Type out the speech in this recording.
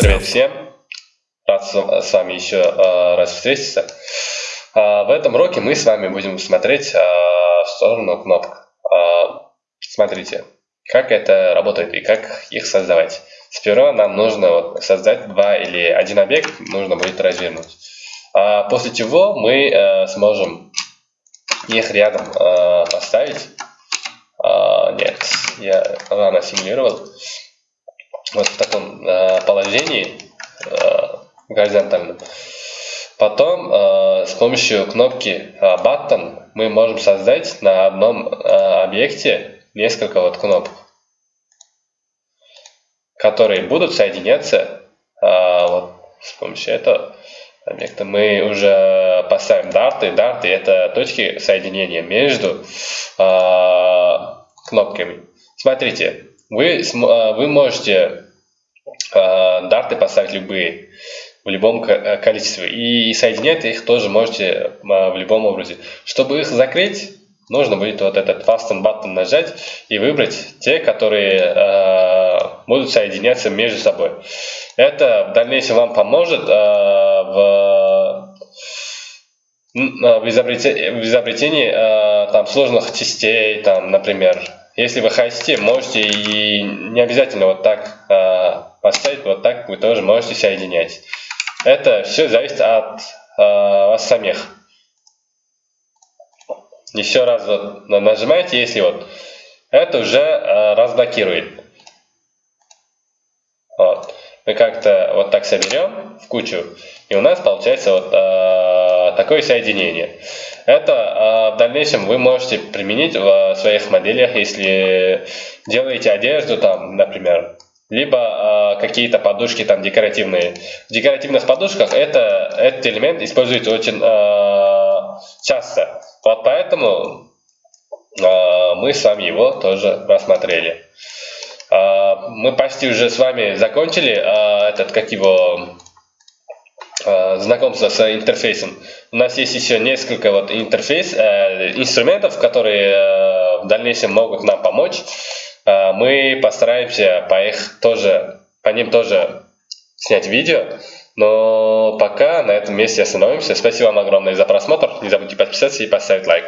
Привет всем! Рад с вами еще э, раз встретиться. Э, в этом уроке мы с вами будем смотреть э, в сторону кнопок. Смотрите, как это работает и как их создавать. Сперва нам нужно создать два или один объект, нужно будет развернуть. А после чего мы э, сможем их рядом э, поставить. А, нет, я рано симулировал вот в таком э, положении э, горизонтальном. Потом э, с помощью кнопки э, Button мы можем создать на одном э, объекте несколько вот кнопок, которые будут соединяться э, вот, с помощью этого объекта. Мы уже поставим дарты. Дарты это точки соединения между э, кнопками. Смотрите, вы, э, вы можете дарты поставить любые, в любом э, количестве. И соединять их тоже можете э, в любом образе. Чтобы их закрыть, нужно будет вот этот fasten button нажать и выбрать те, которые э, будут соединяться между собой. Это в дальнейшем вам поможет в, в изобретении, в изобретении э, там, сложных частей, там, например. Если вы хотите, можете и не обязательно вот так э, поставить вот так вы тоже можете соединять. Это все зависит от э, вас самих. Еще раз вот нажимаете, если вот это уже э, разблокирует. Вот. Мы как-то вот так соберем в кучу, и у нас получается вот э, такое соединение. Это э, в дальнейшем вы можете применить в своих моделях, если делаете одежду, там, например, либо э, какие-то подушки там декоративные. В декоративных подушках это, этот элемент используется очень э, часто. Вот поэтому э, мы с вами его тоже рассмотрели. Э, мы почти уже с вами закончили э, этот, как его, знакомство с интерфейсом. У нас есть еще несколько вот интерфейс, э, инструментов, которые э, в дальнейшем могут нам помочь. Мы постараемся по их тоже, по ним тоже снять видео. Но пока на этом месте остановимся. Спасибо вам огромное за просмотр. Не забудьте подписаться и поставить лайк.